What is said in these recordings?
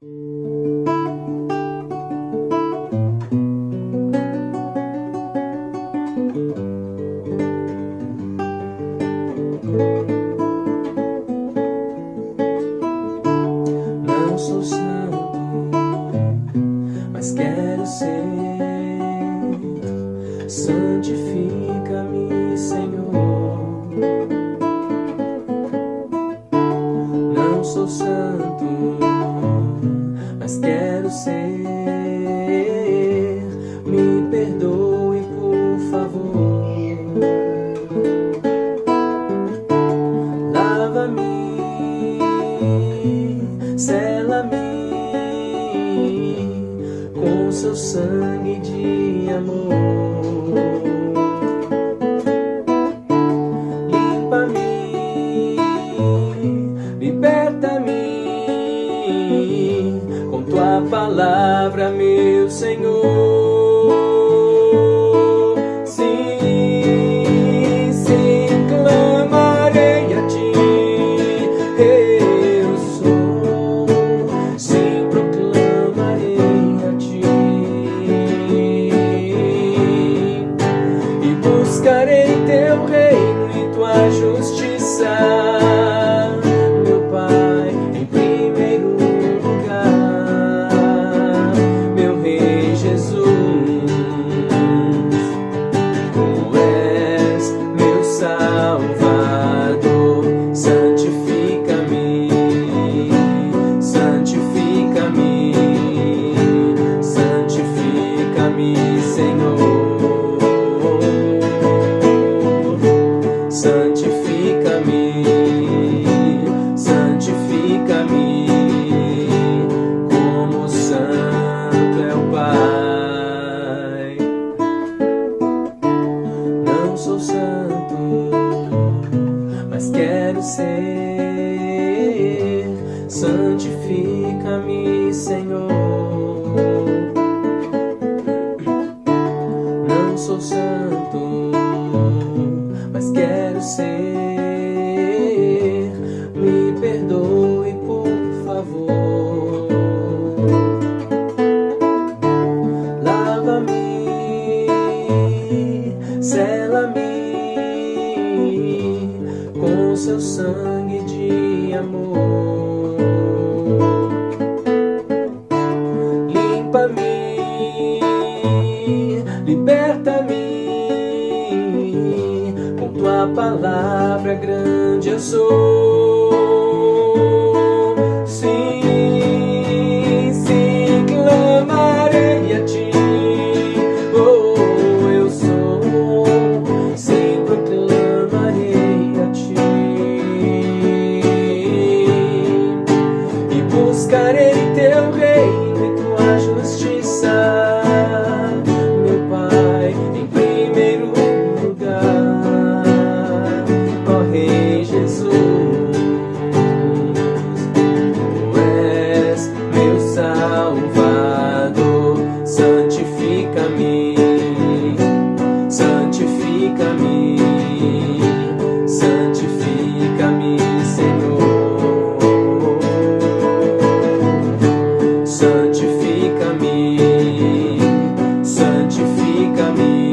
Não sou santo, mas quero ser. Santifica-me, Senhor. Não sou santo quero ser. Me perdoe, por favor. Lava-me, sela-me com seu sangue de amor. meu Senhor. Sim, sim, clamarei a ti. Eu sou, sim, proclamarei a ti. E buscarei teu reino e tua justiça. sou santo, mas quero ser. Santifica-me, Senhor. Não sou santo, mas quero ser. Me perdoe, por favor. Lava-me. Say seu sangue de amor. Limpa-me, liberta-me, com tua palavra grande eu sou. camino.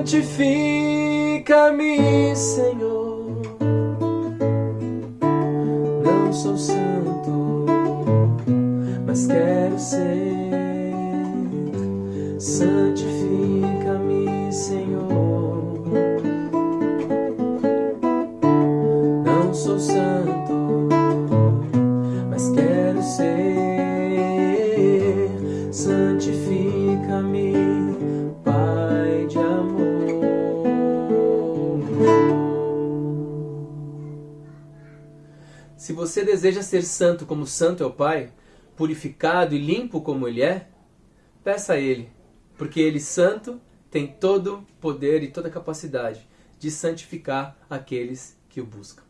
santifica-me, Senhor. Não sou santo, mas quero ser. Santifica-me, Senhor. Não sou santo. Se você deseja ser santo como santo é o Pai, purificado e limpo como Ele é, peça a Ele, porque Ele, santo, tem todo poder e toda capacidade de santificar aqueles que o buscam.